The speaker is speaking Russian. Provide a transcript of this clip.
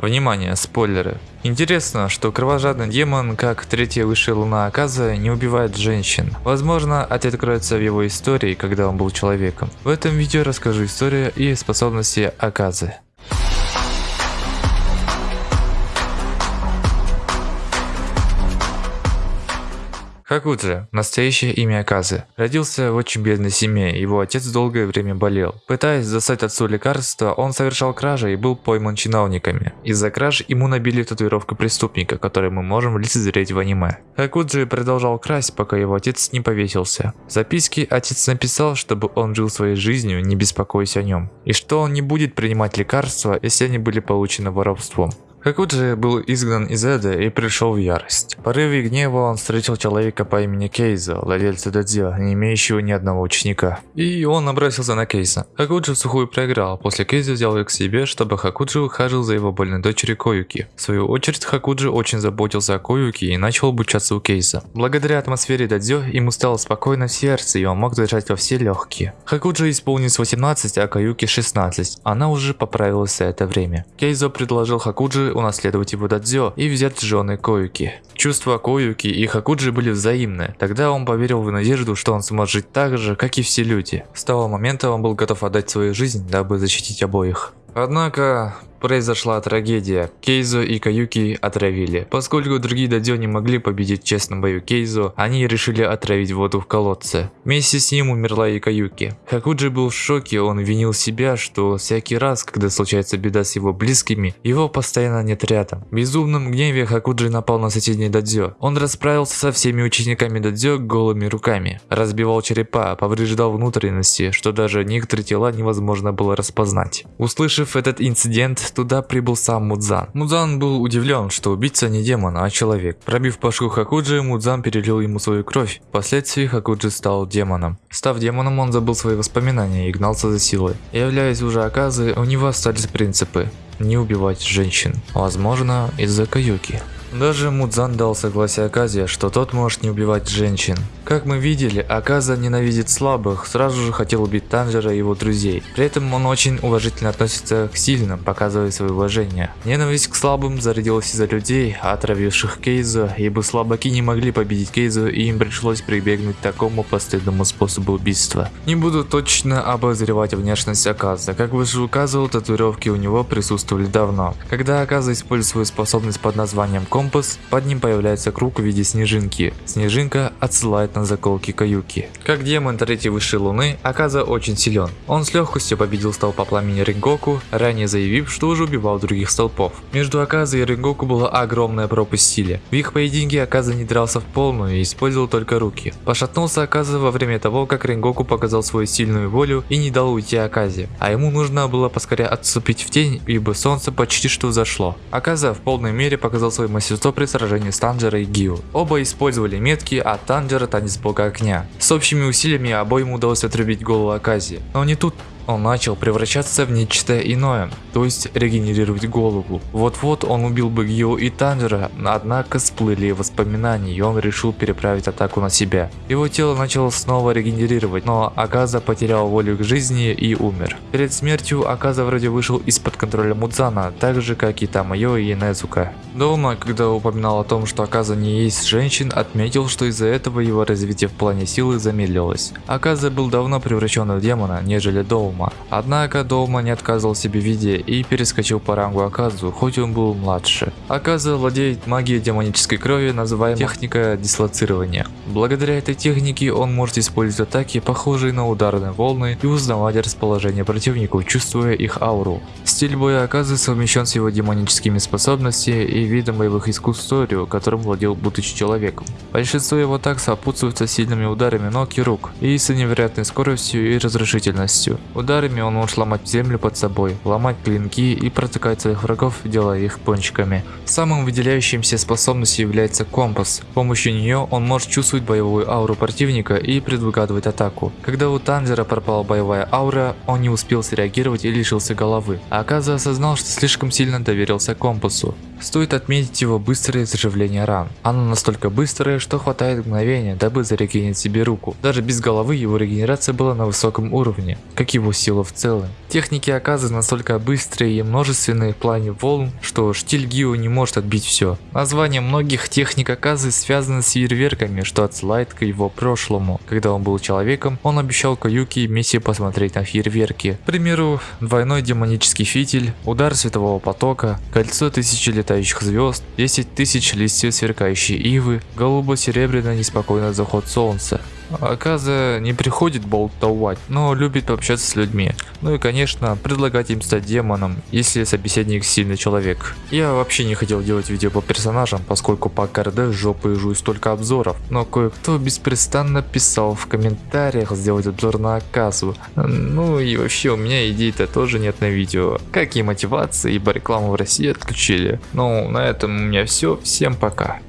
Внимание, спойлеры. Интересно, что кровожадный демон, как третья высшая луна Аказа, не убивает женщин. Возможно, ответ кроется в его истории, когда он был человеком. В этом видео расскажу историю и способности Аказы. Хакудзе, настоящее имя Аказы, родился в очень бедной семье, его отец долгое время болел. Пытаясь достать отцу лекарства, он совершал кражи и был пойман чиновниками. Из-за краж ему набили татуировку преступника, которую мы можем лицезреть в аниме. Хакудзе продолжал красть, пока его отец не повесился. В записке отец написал, чтобы он жил своей жизнью, не беспокойся о нем, и что он не будет принимать лекарства, если они были получены воровством. Хакуджи был изгнан из Эда и пришел в ярость. В порыве гнева он встретил человека по имени Кейза, владельца дадзё, не имеющего ни одного ученика. И он набросился на Кейза. Хакуджи сухую проиграл, после Кейза взял ее к себе, чтобы Хакуджи ухаживал за его больной дочерью Коюки. В свою очередь Хакуджи очень заботился о Коюки и начал обучаться у Кейза. Благодаря атмосфере дадзё ему стало спокойно в сердце и он мог дышать во все легкие. Хакуджи исполнилось 18, а Коюки 16. Она уже поправилась за это время. Кейзо предложил Хакуджи унаследовать его дадзё и взять жены Коюки. Чувства Коюки и Хакуджи были взаимны. Тогда он поверил в надежду, что он сможет жить так же, как и все люди. С того момента он был готов отдать свою жизнь, дабы защитить обоих. Однако, произошла трагедия. Кейзо и Каюки отравили. Поскольку другие дадзё не могли победить в честном бою Кейзо, они решили отравить воду в колодце. Вместе с ним умерла и Каюки. Хакуджи был в шоке, он винил себя, что всякий раз, когда случается беда с его близкими, его постоянно нет рядом. В безумном гневе Хакуджи напал на соседний дадзё. Он расправился со всеми учениками дадзё голыми руками, разбивал черепа, повреждал внутренности, что даже некоторые тела невозможно было распознать. Услышав этот инцидент, туда прибыл сам Мудзан. Мудзан был удивлен, что убийца не демон, а человек. Пробив башку Хакуджи, Мудзан перелил ему свою кровь. Впоследствии Хакуджи стал демоном. Став демоном, он забыл свои воспоминания и гнался за силой. Являясь уже Аказы, у него остались принципы не убивать женщин. Возможно, из-за Каюки. Даже Мудзан дал согласие Аказе, что тот может не убивать женщин. Как мы видели, Аказа ненавидит слабых, сразу же хотел убить Танжера и его друзей. При этом он очень уважительно относится к сильным, показывая свое уважение. Ненависть к слабым зародилась из-за людей, отравивших Кейзу, ибо слабаки не могли победить Кейзу и им пришлось прибегнуть к такому постыдному способу убийства. Не буду точно обозревать внешность Аказа, как выше указывал, татуировки у него присутствовали давно. Когда Аказа использует свою способность под названием компас, под ним появляется круг в виде снежинки. Снежинка отсылает на заколки Каюки. Как демон третьей высшей луны, Аказа очень силен. Он с легкостью победил столпа пламени Рингоку, ранее заявив, что уже убивал других столпов. Между Аказа и Рингоку была огромная пропасть в силе. В их поединке Аказа не дрался в полную и использовал только руки. Пошатнулся Аказа во время того, как Рингоку показал свою сильную волю и не дал уйти Аказе. А ему нужно было поскорее отступить в тень, ибо солнце почти что зашло. Аказа в полной мере показал свой мастерство мастерство при сражении с Танжера и Гио. Оба использовали метки, а Танжера танец бога огня. С общими усилиями обоим удалось отрубить голову Акази. Но не тут он начал превращаться в нечто иное, то есть регенерировать голову. Вот-вот он убил бы Гио и Танжера, однако всплыли воспоминания и он решил переправить атаку на себя. Его тело начало снова регенерировать, но Аказа потерял волю к жизни и умер. Перед смертью Аказа вроде вышел из-под контроля Мудзана, так же как и Тамайо и Незука. Дома, когда упоминал о том, что Аказа не есть женщин, отметил, что из-за этого его развитие в плане силы замедлилось. Аказа был давно превращен в демона, нежели Доума. Доума. Однако Доума не отказывал себе в виде и перескочил по рангу Аказу, хоть он был младше. Аказа владеет магией демонической крови, называемой техника дислоцирования. Благодаря этой технике он может использовать атаки, похожие на ударные волны, и узнавать расположение противников, чувствуя их ауру. Стиль боя Аказы совмещен с его демоническими способностями и видом боевых искусств Торио, которым владел будучи человеком. Большинство его атак сопутствуются сильными ударами ног и рук, и с невероятной скоростью и разрушительностью. Ударами он может ломать землю под собой, ломать клинки и протыкать своих врагов, делая их пончиками. Самым выделяющимся способностью является компас. С помощью нее он может чувствовать боевую ауру противника и предугадывать атаку. Когда у Танжера пропала боевая аура, он не успел среагировать и лишился головы. Аказа осознал, что слишком сильно доверился компасу. Стоит отметить его быстрое заживление ран. Оно настолько быстрое, что хватает мгновения, дабы зарегенить себе руку. Даже без головы его регенерация была на высоком уровне, как его сила в целом. Техники Аказы настолько быстрые и множественные в плане волн, что штиль Гио не может отбить все. Название многих техник Аказы связано с фейерверками, что отсылает к его прошлому. Когда он был человеком, он обещал Каюки и Месси посмотреть на фейерверки. К примеру, двойной демонический фитиль, удар светового потока, кольцо тысячи летающих звезд, 10 тысяч листьев сверкающей ивы, голубо-серебряный неспокойный заход солнца. Аказа не приходит болтовать, но любит общаться с людьми. Ну и конечно, предлагать им стать демоном, если собеседник сильный человек. Я вообще не хотел делать видео по персонажам, поскольку по КРД жопы жую столько обзоров. Но кое-кто беспрестанно писал в комментариях сделать обзор на Аказу. Ну и вообще у меня идей-то тоже нет на видео. Как и мотивации, ибо рекламу в России отключили. Ну на этом у меня все. Всем пока.